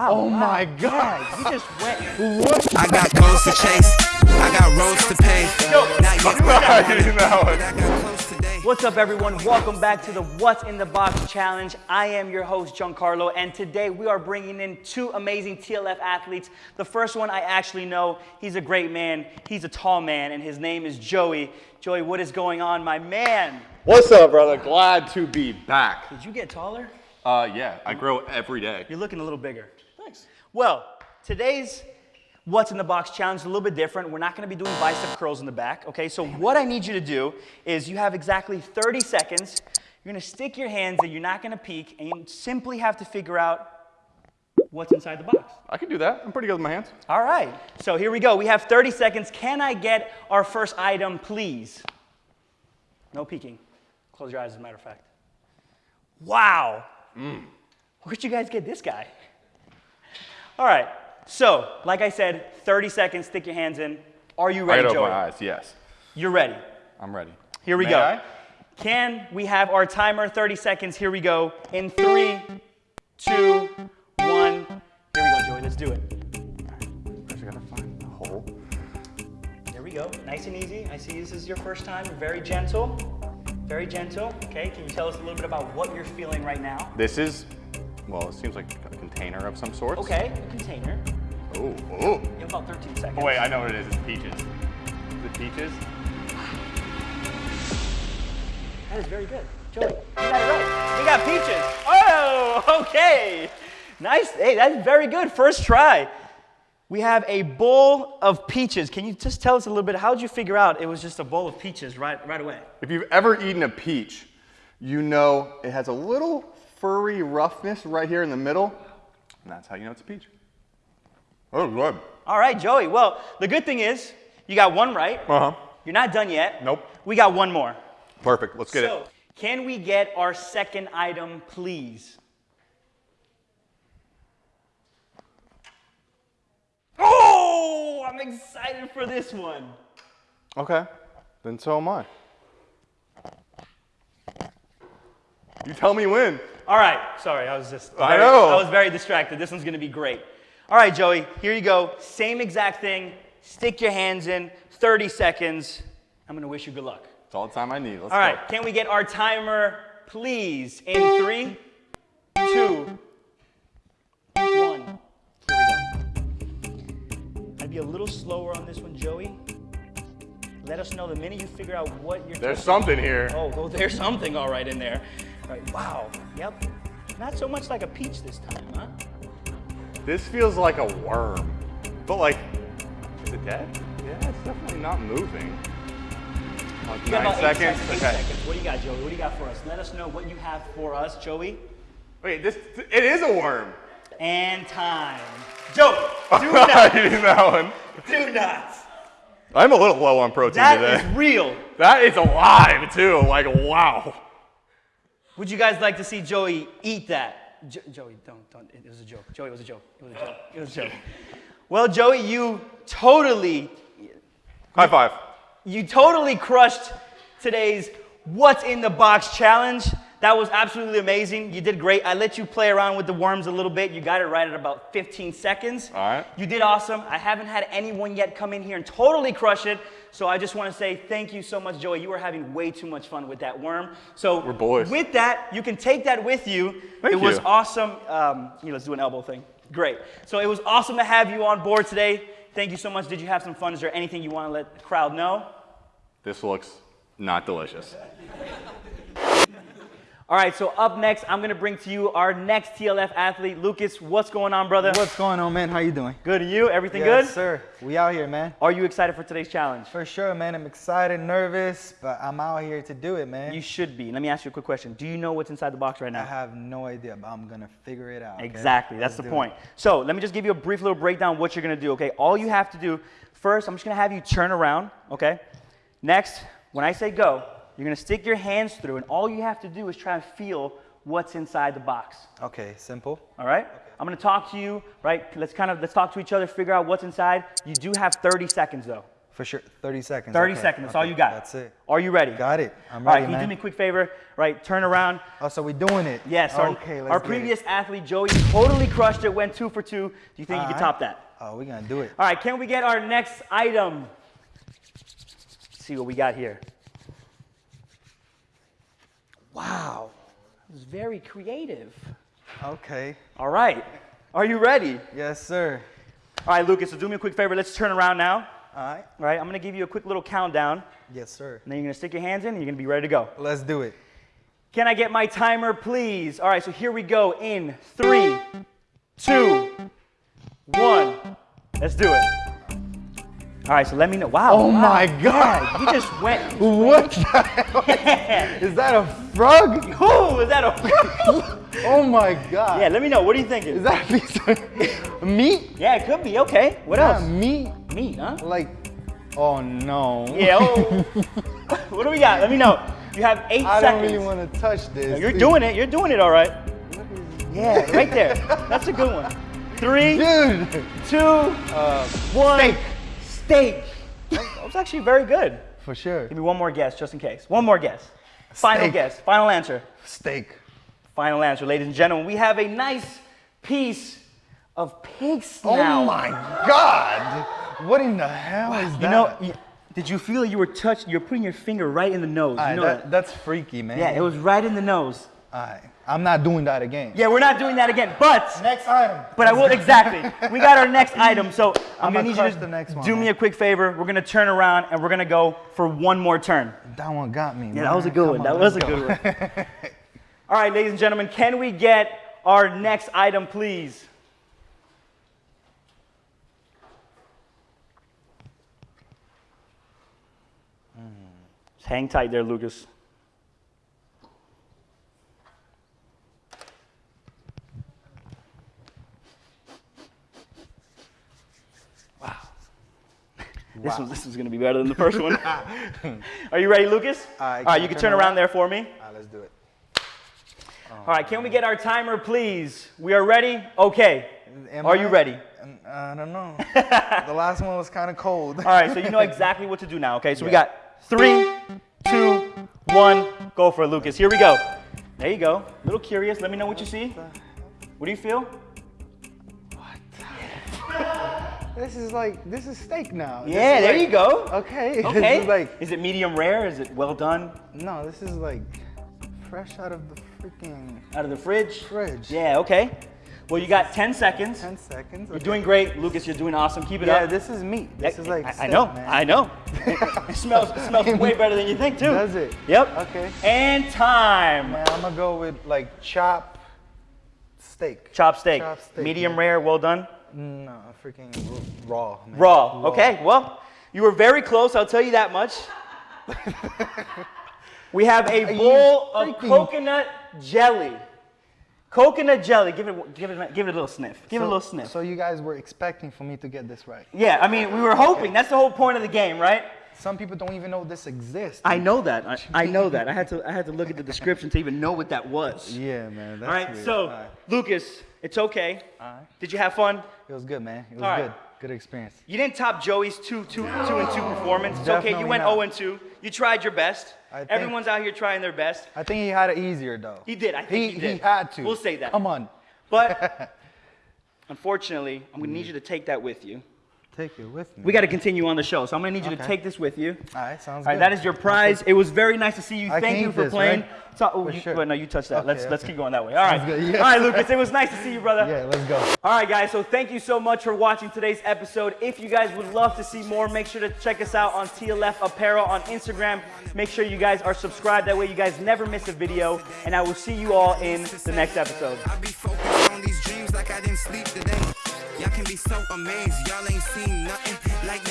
Oh wow. my God. Yeah, you just went. What? I got goals to chase. I got roads to pave. Not yet, but I I didn't know but it. I got close today. What's up, everyone? Welcome back to the What's in the Box Challenge. I am your host, Giancarlo, and today we are bringing in two amazing TLF athletes. The first one I actually know. He's a great man. He's a tall man, and his name is Joey. Joey, what is going on, my man? What's up, brother? Glad to be back. Did you get taller? Uh, yeah, I grow every day. You're looking a little bigger. Well, today's What's in the Box challenge is a little bit different. We're not gonna be doing bicep curls in the back, okay? So what I need you to do is you have exactly 30 seconds. You're gonna stick your hands in, you're not gonna peek, and you simply have to figure out what's inside the box. I can do that. I'm pretty good with my hands. All right, so here we go. We have 30 seconds. Can I get our first item, please? No peeking. Close your eyes, as a matter of fact. Wow. Mm. Where'd you guys get this guy? All right, so like I said, 30 seconds, stick your hands in. Are you ready, open Joey? my eyes. Yes, You're ready. I'm ready. Here we May go. I? Can we have our timer 30 seconds? Here we go. In three, two, one. Here we go, Joey. Let's do it. First, I gotta find the hole. There we go. Nice and easy. I see this is your first time. Very gentle. Very gentle. Okay, can you tell us a little bit about what you're feeling right now? This is, well, it seems like a container of some sort. Okay, a container. Oh, oh. You have about 13 seconds. Oh, wait, I know what it is. It's peaches. Is it peaches? That is very good. Joey, you got it right. We got peaches. Oh, okay. Nice. Hey, that's very good. First try. We have a bowl of peaches. Can you just tell us a little bit? How did you figure out it was just a bowl of peaches right, right away? If you've ever eaten a peach, you know it has a little furry roughness right here in the middle, and that's how you know it's a peach. Oh, good. All right, Joey. Well, the good thing is you got one right. Uh huh. You're not done yet. Nope. We got one more. Perfect. Let's get so, it. can we get our second item, please? Oh, I'm excited for this one. Okay. Then so am I. You tell me when. All right, sorry, I was just. I know. I was very distracted. This one's gonna be great. All right, Joey, here you go. Same exact thing. Stick your hands in. 30 seconds. I'm gonna wish you good luck. It's all the time I need. Let's All go. right, can we get our timer, please? In three, two, one. Here we go. I'd be a little slower on this one, Joey. Let us know the minute you figure out what you're. There's something here. Oh, oh, there's something all right in there. Right, wow. Yep. Not so much like a peach this time, huh? This feels like a worm. But like, is it dead? Yeah, it's definitely not moving. Like You nine seconds. seconds. Okay. seconds. What do you got, Joey? What do you got for us? Let us know what you have for us, Joey. Wait, this it is a worm. And time. Joey, do not, didn't that one. do not. I'm a little low on protein That today. is real. that is alive too. Like wow. Would you guys like to see Joey eat that? Jo- Joey, don't, don't. It was a joke. Joey, it was a joke. It was a joke. It was a joke. Well, Joey, you totally, High five. you totally crushed today's What's in the Box challenge. That was absolutely amazing. You did great. I let you play around with the worms a little bit. You got it right at about 15 seconds. All right. You did awesome. I haven't had anyone yet come in here and totally crush it. So I just want to say thank you so much, Joey. You were having way too much fun with that worm. So We're boys. with that, you can take that with you. Thank it was awesome. Um, you know, let's do an elbow thing. Great. So it was awesome to have you on board today. Thank you so much. Did you have some fun? Is there anything you want to let the crowd know? This looks not delicious. All right, so up next, I'm going to bring to you our next TLF athlete, Lucas. What's going on, brother? What's going on, man? How you doing? Good, and you? Everything yes, good? Yes, sir. We out here, man. Are you excited for today's challenge? For sure, man. I'm excited, nervous, but I'm out here to do it, man. You should be. Let me ask you a quick question. Do you know what's inside the box right now? I have no idea, but I'm gonna figure it out. okay? Exactly, that's Let's the point. it. So let me just give you a brief little breakdown of what you're gonna do, okay? All you have to do, first, I'm just gonna have you turn around, okay? Next, when I say go, you're gonna stick your hands through, and all you have to do is try and feel what's inside the box. Okay, simple. All right? Okay. I'm gonna talk to you, right? Let's kind of let's talk to each other, figure out what's inside. You do have 30 seconds though. For sure. 30 seconds. 30 okay, seconds. That's okay, all you got. That's it. Are you ready? Got it. I'm All right, ready, can you do me a quick favor? Right, turn around. Oh, so we're doing it? Yes, our, Okay, let's our previous It. athlete, Joey, totally crushed it, went two for two. Do you think you can top that? Oh, we're gonna do it. All right, can we get our next item? Let's see what we got here. Wow, that was very creative. Okay. All right, are you ready? Yes, sir. All right, Lucas, so do me a quick favor. Let's turn around now. All right. All right, I'm gonna give you a quick little countdown, Yes, sir. and then you're gonna stick your hands in, and you're gonna be ready to go. Let's do it. Can I get my timer, please? All right, so here we go in three, two, one. Let's do it. All right, so let me know. Wow. Oh wow. my God. You just went. What the hell? Is that a frog? Ooh, is that a? frog? Oh my God. yeah, let me know. What are you thinking? Is that a piece of meat? yeah, it could be. Okay. What Yeah, else? meat. Meat, huh? Like, oh no. Yeah. Oh. what do we got? Let me know. You have eight I don't really want to touch this. You're doing it. You're doing it all right. Yeah, right there. That's a good one. Three, Dude. two, uh, one. steak. Steak. That was actually very good. For sure. Give me one more guess, just in case. One more guess. Final Steak. guess. Final answer. Steak. Final answer, ladies and gentlemen. We have a nice piece of pig Oh my God. What in the hell is that? You know, did you feel you were touched? You're putting your finger right in the nose. You know that- that? that's freaky, man. Yeah, it was right in the nose. I'm not doing that again. Yeah, we're not doing that again. But Next item. But I will exactly. We got our next item, so I'm, I'ma gonna need you to the next one, do me a quick favor. We're gonna turn around and we're gonna go for one more turn. That one got me. Yeah, that was a good one. That was a good one. All right, ladies and gentlemen, can we get our next item, please? Hmm. Just hang tight there, Lucas. This was this was gonna be better than the first one. Are you ready, Lucas? I All right, you can turn around around. there for me. All right, let's do it. All right, can we get our timer, please? We are ready? Okay. Am Are you ready? Um, I don't know. the last one was kind of cold. All right, so you know exactly what to do now, okay? So we got three, two, one, go for it, Lucas. Here we go. There you go. A little curious. Let me know what you see. What do you feel? This is like, this is steak now. Yeah, there like- you go. Okay. Okay. Is like, Is it medium rare? Is it well done? no, this is like fresh out of the freaking Out of the fridge? fridge. Yeah, okay. Well, you got 10 seconds. 10 seconds. You're doing great, Lucas. You're doing awesome. Keep it Yeah, up. Yeah, this is meat. This is like I, I know. man. I know. it smells. It smells way better than you think, too. Does it? Yep. Okay. And time. Man, I'm gonna go with like chop steak. Chop steak. Chop steak, Medium man. rare, well done. No, freaking raw. Man. Raw. Okay, well, you were very close, I'll tell you that much. we have a you bowl of coconut jelly. Coconut jelly. Give it, give it, give it a little sniff. Give it a little sniff. So you guys were expecting for me to get this right. yeah, I mean, we were hoping. That's the whole point of the game, right? Some people don't even know this exists. I know that. I, I know that. I had to. I had to look at the description to even know what that was. Yeah, man. That's All right. weird. So, All right. Lucas, it's okay. All right. Did you have fun? It was good, man. It was All right. good. Good experience. You didn't top Joey's two, two, two and two performance. It's okay. You went not. 0 and 2. You tried your best. I think- Everyone's out here trying their best. I think he had it easier though. He did. I think he, did. He had to. We'll say that. Come on. But unfortunately, I'm gonna need you to take that with you. Take it with me. We got to continue on the show, so I'm gonna need you to take this with you. All right, sounds All right, good. that is your prize. It was very nice to see you. I Thank you for this, playing. right? So, oh, For you, sure. wait, no, you touched that. Okay, let's let's keep going that way. All right. Sounds good, yes. All right, Lucas. It was nice to see you, brother. Yeah, let's go. All right, guys, so thank you so much for watching today's episode. If you guys would love to see more, make sure to check us out on TLF Apparel on Instagram. Make sure you guys are subscribed. That way, you guys never miss a video. And I will see you all in the next episode. Y'all can be so amazed, y'all ain't seen nothing like this.